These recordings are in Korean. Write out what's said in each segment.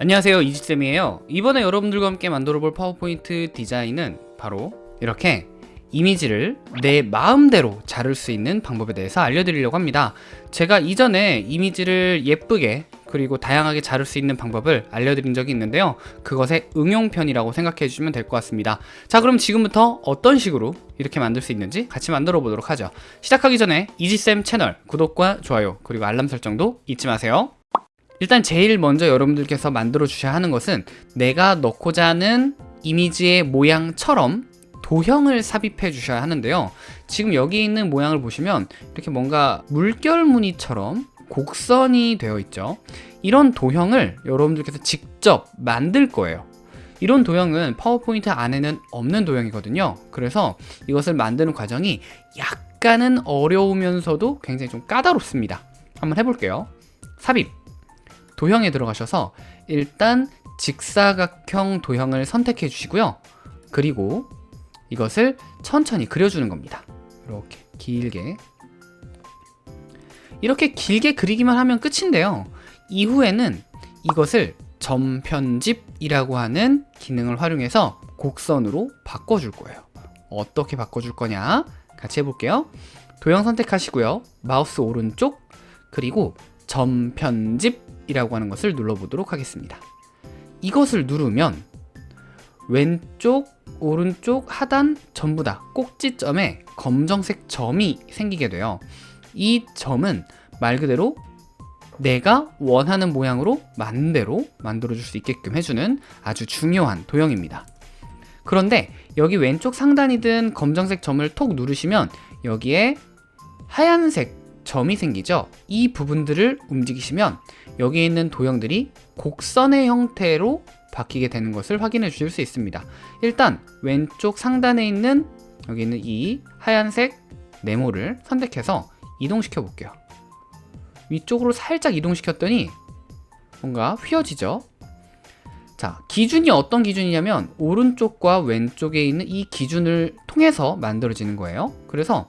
안녕하세요 이지쌤이에요. 이번에 여러분들과 함께 만들어 볼 파워포인트 디자인은 바로 이렇게 이미지를 내 마음대로 자를 수 있는 방법에 대해서 알려드리려고 합니다. 제가 이전에 이미지를 예쁘게 그리고 다양하게 자를 수 있는 방법을 알려드린 적이 있는데요. 그것의 응용편이라고 생각해 주시면 될 것 같습니다. 자 그럼 지금부터 어떤 식으로 이렇게 만들 수 있는지 같이 만들어 보도록 하죠. 시작하기 전에 이지쌤 채널 구독과 좋아요 그리고 알람 설정도 잊지 마세요 일단 제일 먼저 여러분들께서 만들어 주셔야 하는 것은 내가 넣고자 하는 이미지의 모양처럼 도형을 삽입해 주셔야 하는데요. 지금 여기 있는 모양을 보시면 이렇게 뭔가 물결 무늬처럼 곡선이 되어 있죠. 이런 도형을 여러분들께서 직접 만들 거예요. 이런 도형은 파워포인트 안에는 없는 도형이거든요. 그래서 이것을 만드는 과정이 약간은 어려우면서도 굉장히 좀 까다롭습니다. 한번 해볼게요. 삽입 도형에 들어가셔서 일단 직사각형 도형을 선택해 주시고요. 그리고 이것을 천천히 그려주는 겁니다. 이렇게 길게. 이렇게 길게 그리기만 하면 끝인데요. 이후에는 이것을 점 편집이라고 하는 기능을 활용해서 곡선으로 바꿔줄 거예요. 어떻게 바꿔줄 거냐? 같이 해볼게요. 도형 선택하시고요. 마우스 오른쪽 그리고 점 편집 이라고 하는 것을 눌러보도록 하겠습니다. 이것을 누르면 왼쪽 오른쪽 하단 전부 다 꼭지점에 검정색 점이 생기게 돼요. 이 점은 말 그대로 내가 원하는 모양으로 만대로 만들어 줄 수 있게끔 해주는 아주 중요한 도형입니다. 그런데 여기 왼쪽 상단이든 검정색 점을 톡 누르시면 여기에 하얀색 점이 생기죠. 이 부분들을 움직이시면 여기 있는 도형들이 곡선의 형태로 바뀌게 되는 것을 확인해 주실 수 있습니다. 일단 왼쪽 상단에 있는 여기 있는 이 하얀색 네모를 선택해서 이동시켜 볼게요. 위쪽으로 살짝 이동시켰더니 뭔가 휘어지죠? 자 기준이 어떤 기준이냐면 오른쪽과 왼쪽에 있는 이 기준을 통해서 만들어지는 거예요. 그래서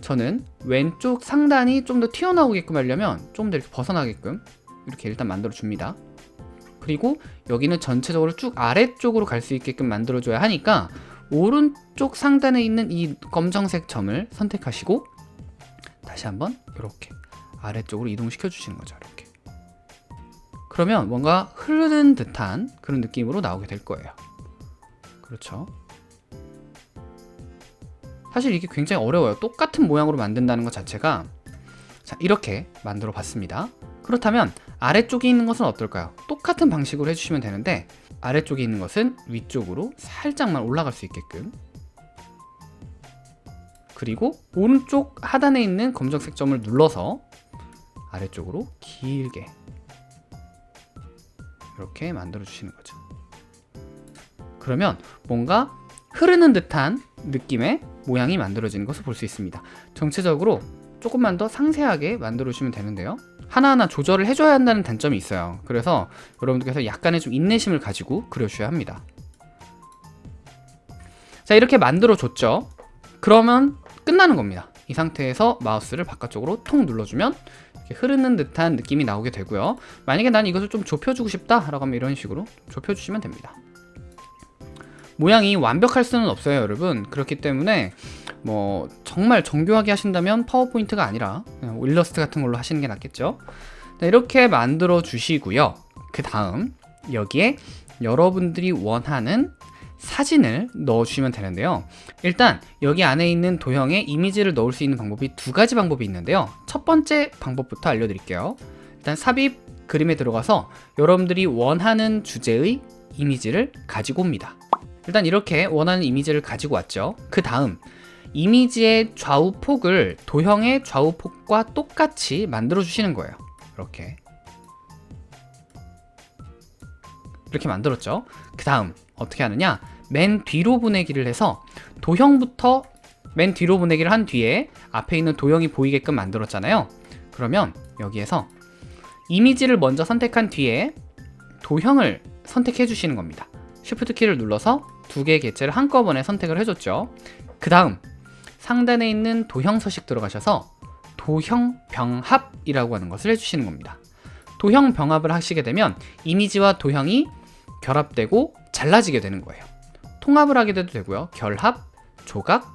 저는 왼쪽 상단이 좀 더 튀어나오게끔 하려면 좀 더 이렇게 벗어나게끔 이렇게 일단 만들어 줍니다. 그리고 여기는 전체적으로 쭉 아래쪽으로 갈 수 있게끔 만들어 줘야 하니까 오른쪽 상단에 있는 이 검정색 점을 선택하시고 다시 한번 이렇게 아래쪽으로 이동시켜 주시는 거죠 이렇게. 그러면 뭔가 흐르는 듯한 그런 느낌으로 나오게 될 거예요. 그렇죠? 사실 이게 굉장히 어려워요. 똑같은 모양으로 만든다는 것 자체가 자 이렇게 만들어 봤습니다. 그렇다면 아래쪽에 있는 것은 어떨까요? 똑같은 방식으로 해주시면 되는데 아래쪽에 있는 것은 위쪽으로 살짝만 올라갈 수 있게끔. 그리고 오른쪽 하단에 있는 검정색 점을 눌러서 아래쪽으로 길게 이렇게 만들어 주시는 거죠. 그러면 뭔가 흐르는 듯한 느낌의 모양이 만들어지는 것을 볼 수 있습니다. 전체적으로 조금만 더 상세하게 만들어 주시면 되는데요 하나하나 조절을 해줘야 한다는 단점이 있어요. 그래서 여러분들께서 약간의 좀 인내심을 가지고 그려주셔야 합니다. 자 이렇게 만들어 줬죠? 그러면 끝나는 겁니다. 이 상태에서 마우스를 바깥쪽으로 통 눌러주면 흐르는 듯한 느낌이 나오게 되고요. 만약에 난 이것을 좀 좁혀주고 싶다 라고 하면 이런 식으로 좁혀주시면 됩니다. 모양이 완벽할 수는 없어요 여러분. 그렇기 때문에 뭐 정말 정교하게 하신다면 파워포인트가 아니라 일러스트 같은 걸로 하시는 게 낫겠죠? 이렇게 만들어 주시고요. 그 다음 여기에 여러분들이 원하는 사진을 넣어주시면 되는데요. 일단 여기 안에 있는 도형에 이미지를 넣을 수 있는 방법이 두 가지 방법이 있는데요. 첫 번째 방법부터 알려드릴게요. 일단 삽입 그림에 들어가서 여러분들이 원하는 주제의 이미지를 가지고 옵니다. 일단 이렇게 원하는 이미지를 가지고 왔죠. 그 다음 이미지의 좌우폭을 도형의 좌우폭과 똑같이 만들어 주시는 거예요. 이렇게. 이렇게 만들었죠. 그 다음 어떻게 하느냐? 맨 뒤로 보내기를 해서 도형부터 맨 뒤로 보내기를 한 뒤에 앞에 있는 도형이 보이게끔 만들었잖아요. 그러면 여기에서 이미지를 먼저 선택한 뒤에 도형을 선택해 주시는 겁니다. Shift 키를 눌러서 두 개의 개체를 한꺼번에 선택을 해줬죠. 그 다음 상단에 있는 도형 서식 들어가셔서 도형 병합이라고 하는 것을 해주시는 겁니다 도형 병합을 하시게 되면 이미지와 도형이 결합되고 잘라지게 되는 거예요. 통합을 하게 돼도 되고요. 결합, 조각,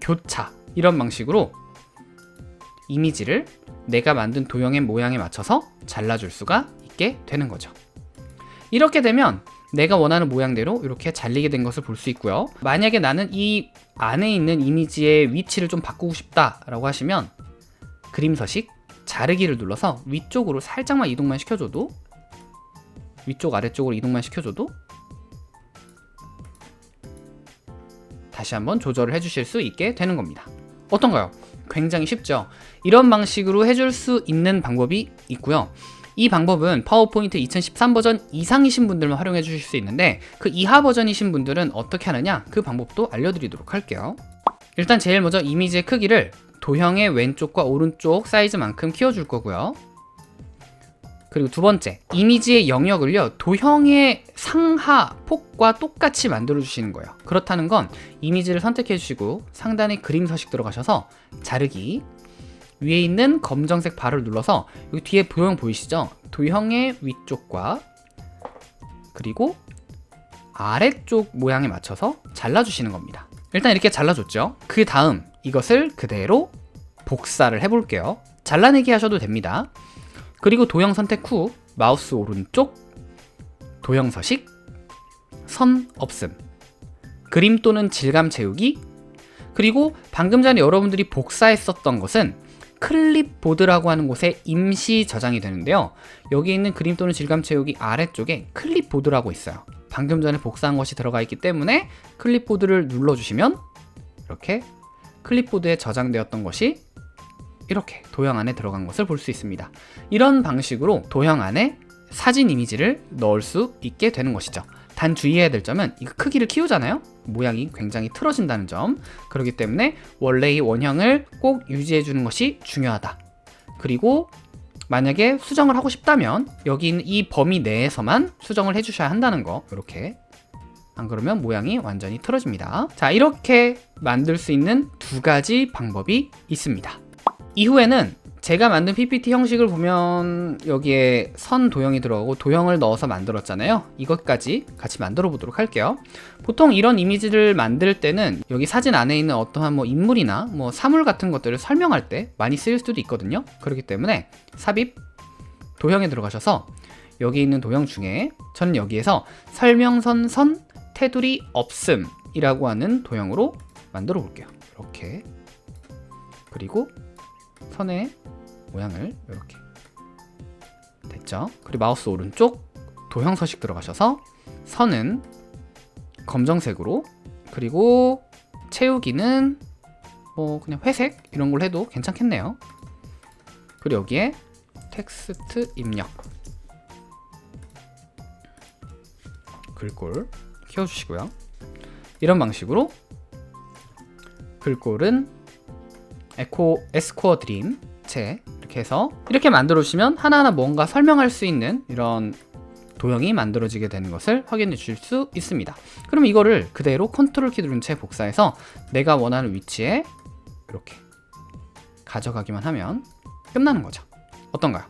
교차 이런 방식으로 이미지를 내가 만든 도형의 모양에 맞춰서 잘라줄 수가 있게 되는 거죠. 이렇게 되면 내가 원하는 모양대로 이렇게 잘리게 된 것을 볼 수 있고요. 만약에 나는 이 안에 있는 이미지의 위치를 좀 바꾸고 싶다 라고 하시면 그림 서식 자르기를 눌러서 위쪽으로 살짝만 이동만 시켜줘도 위쪽 아래쪽으로 이동만 시켜줘도 다시 한번 조절을 해주실 수 있게 되는 겁니다. 어떤가요? 굉장히 쉽죠? 이런 방식으로 해줄 수 있는 방법이 있고요. 이 방법은 파워포인트 2013 버전 이상이신 분들만 활용해 주실 수 있는데 그 이하 버전이신 분들은 어떻게 하느냐 그 방법도 알려드리도록 할게요. 일단 제일 먼저 이미지의 크기를 도형의 왼쪽과 오른쪽 사이즈만큼 키워줄 거고요. 그리고 두 번째, 이미지의 영역을요, 도형의 상하 폭과 똑같이 만들어 주시는 거예요. 그렇다는 건 이미지를 선택해 주시고 상단에 그림 서식 들어가셔서 자르기, 위에 있는 검정색 바를 눌러서 여기 뒤에 도형 보이시죠? 도형의 위쪽과 그리고 아래쪽 모양에 맞춰서 잘라주시는 겁니다. 일단 이렇게 잘라줬죠? 그 다음 이것을 그대로 복사를 해볼게요. 잘라내기 하셔도 됩니다. 그리고 도형 선택 후 마우스 오른쪽 도형 서식 선 없음 그림 또는 질감 채우기 그리고 방금 전에 여러분들이 복사했었던 것은 클립보드라고 하는 곳에 임시 저장이 되는데요. 여기 있는 그림 또는 질감 채우기 아래쪽에 클립보드라고 있어요. 방금 전에 복사한 것이 들어가 있기 때문에 클립보드를 눌러주시면 이렇게 클립보드에 저장되었던 것이 이렇게 도형 안에 들어간 것을 볼 수 있습니다. 이런 방식으로 도형 안에 사진 이미지를 넣을 수 있게 되는 것이죠 단 주의해야 될 점은 이거 크기를 키우잖아요. 모양이 굉장히 틀어진다는 점. 그렇기 때문에 원래의 원형을 꼭 유지해 주는 것이 중요하다. 그리고 만약에 수정을 하고 싶다면 여기 있는 이 범위 내에서만 수정을 해 주셔야 한다는 거. 이렇게. 안 그러면 모양이 완전히 틀어집니다. 자 이렇게 만들 수 있는 두 가지 방법이 있습니다. 이후에는 제가 만든 PPT 형식을 보면 여기에 선 도형이 들어가고 도형을 넣어서 만들었잖아요. 이것까지 같이 만들어 보도록 할게요. 보통 이런 이미지를 만들 때는 여기 사진 안에 있는 어떠한 뭐 인물이나 뭐 사물 같은 것들을 설명할 때 많이 쓰일 수도 있거든요. 그렇기 때문에 삽입 도형에 들어가셔서 여기 있는 도형 중에 저는 여기에서 설명선 선 테두리 없음 이라고 하는 도형으로 만들어 볼게요. 이렇게. 그리고 선의 모양을 이렇게 됐죠? 그리고 마우스 오른쪽 도형 서식 들어가셔서 선은 검정색으로 그리고 채우기는 뭐 그냥 회색 이런 걸 해도 괜찮겠네요. 그리고 여기에 텍스트 입력 글꼴 키워주시고요. 이런 방식으로 글꼴은 에코 에스코어 드림 체 이렇게 해서 이렇게 만들어 주시면 하나하나 뭔가 설명할 수 있는 이런 도형이 만들어지게 되는 것을 확인해 주실 수 있습니다 그럼 이거를 그대로 컨트롤 키 누른 채 복사해서 내가 원하는 위치에 이렇게 가져가기만 하면 끝나는 거죠 어떤가요?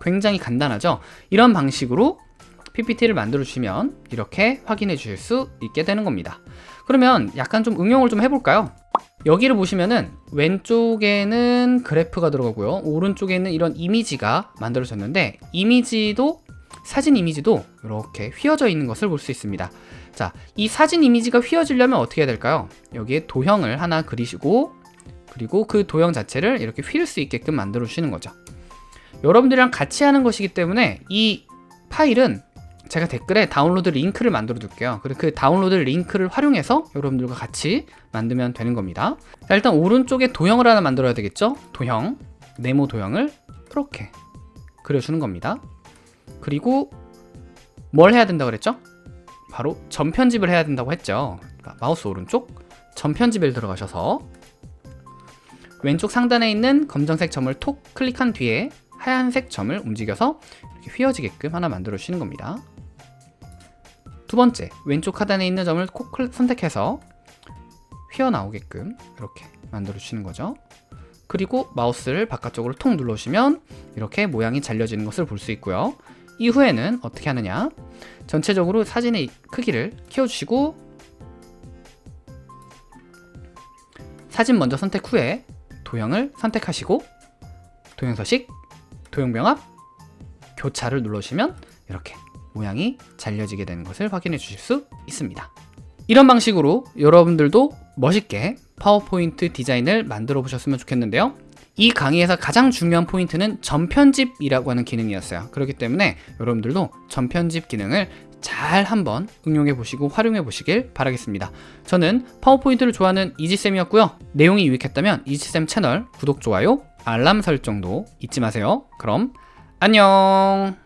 굉장히 간단하죠? 이런 방식으로 PPT를 만들어 주시면 이렇게 확인해 주실 수 있게 되는 겁니다 그러면 약간 좀 응용을 좀 해볼까요? 여기를 보시면은 왼쪽에는 그래프가 들어가고요. 오른쪽에는 이런 이미지가 만들어졌는데 이미지도 사진 이미지도 이렇게 휘어져 있는 것을 볼 수 있습니다. 자, 이 사진 이미지가 휘어지려면 어떻게 해야 될까요? 여기에 도형을 하나 그리시고 그리고 그 도형 자체를 이렇게 휠 수 있게끔 만들어 주시는 거죠. 여러분들이랑 같이 하는 것이기 때문에 이 파일은 제가 댓글에 다운로드 링크를 만들어 둘게요. 그리고 그 다운로드 링크를 활용해서 여러분들과 같이 만들면 되는 겁니다. 자, 일단 오른쪽에 도형을 하나 만들어야 되겠죠? 도형. 네모 도형을 이렇게 그려주는 겁니다. 그리고 뭘 해야 된다고 그랬죠? 바로 전편집을 해야 된다고 했죠. 그러니까 마우스 오른쪽 전편집에 들어가셔서 왼쪽 상단에 있는 검정색 점을 톡 클릭한 뒤에 하얀색 점을 움직여서 이렇게 휘어지게끔 하나 만들어 주시는 겁니다 두 번째, 왼쪽 하단에 있는 점을 콕 선택해서 휘어나오게끔 이렇게 만들어 주시는 거죠. 그리고 마우스를 바깥쪽으로 통 눌러주시면 이렇게 모양이 잘려지는 것을 볼 수 있고요. 이후에는 어떻게 하느냐 전체적으로 사진의 크기를 키워주시고 사진 먼저 선택 후에 도형을 선택하시고 도형 서식, 도형 병합, 교차를 눌러주시면 이렇게 모양이 잘려지게 되는 것을 확인해 주실 수 있습니다. 이런 방식으로 여러분들도 멋있게 파워포인트 디자인을 만들어 보셨으면 좋겠는데요. 이 강의에서 가장 중요한 포인트는 전편집이라고 하는 기능이었어요. 그렇기 때문에 여러분들도 전편집 기능을 잘 한번 응용해 보시고 활용해 보시길 바라겠습니다. 저는 파워포인트를 좋아하는 이지쌤이었고요. 내용이 유익했다면 이지쌤 채널 구독, 좋아요, 알람 설정도 잊지 마세요. 그럼 안녕!